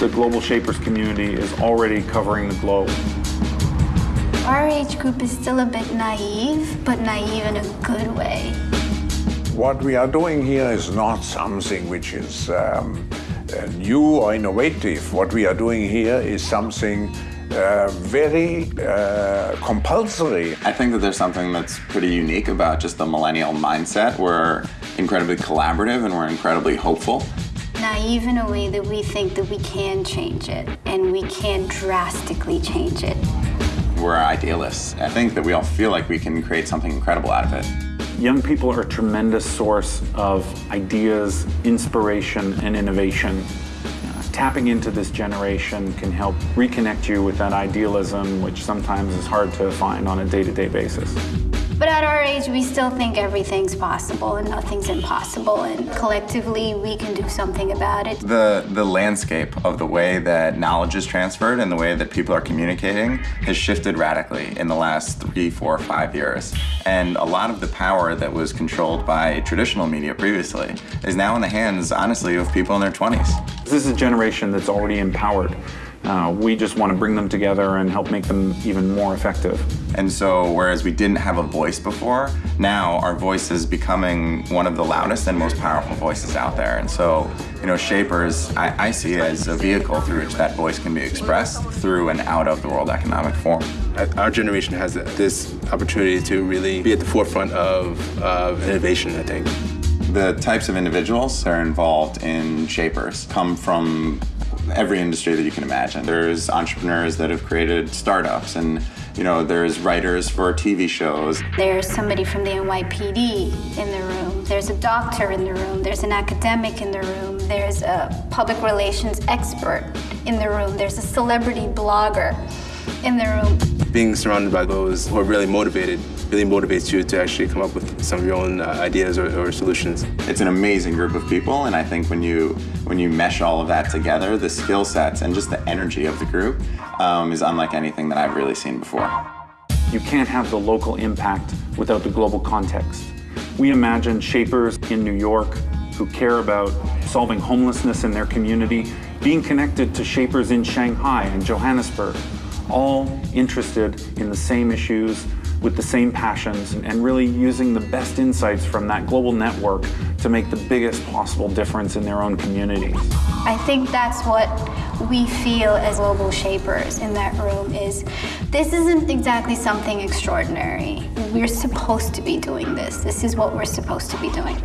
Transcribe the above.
the Global Shapers community is already covering the globe. Our age group is still a bit naive, but naive in a good way. What we are doing here is not something which is um, uh, new or innovative. What we are doing here is something uh, very uh, compulsory. I think that there's something that's pretty unique about just the millennial mindset. We're incredibly collaborative and we're incredibly hopeful. Naive in a way that we think that we can change it and we can drastically change it. We're idealists. I think that we all feel like we can create something incredible out of it. Young people are a tremendous source of ideas, inspiration, and innovation. Uh, tapping into this generation can help reconnect you with that idealism, which sometimes is hard to find on a day-to-day basis. But at our age, we still think everything's possible and nothing's impossible, and collectively, we can do something about it. The, the landscape of the way that knowledge is transferred and the way that people are communicating has shifted radically in the last three, four, five years. And a lot of the power that was controlled by traditional media previously is now in the hands, honestly, of people in their 20s. This is a generation that's already empowered. Uh, we just want to bring them together and help make them even more effective. And so, whereas we didn't have a voice before, now our voice is becoming one of the loudest and most powerful voices out there. And so, you know, Shapers, I, I see it as a vehicle through which that voice can be expressed through and out of the World Economic Forum. Our generation has this opportunity to really be at the forefront of, of innovation, I think. The types of individuals that are involved in Shapers come from every industry that you can imagine. There's entrepreneurs that have created startups and you know, there's writers for TV shows. There's somebody from the NYPD in the room. There's a doctor in the room. There's an academic in the room. There's a public relations expert in the room. There's a celebrity blogger in the room. Being surrounded by those who are really motivated really motivates you to actually come up with some of your own uh, ideas or, or, solutions. It's an amazing group of people, and I think when you when you mesh all of that together, the skill sets and just the energy of the group um, is unlike anything that I've really seen before. You can't have the local impact without the global context. We imagine shapers in New York who care about solving homelessness in their community, being connected to shapers in Shanghai and Johannesburg, all interested in the same issues, with the same passions and really using the best insights from that global network to make the biggest possible difference in their own communities. I think that's what we feel as global shapers in that room is this isn't exactly something extraordinary. We're supposed to be doing this. This is what we're supposed to be doing.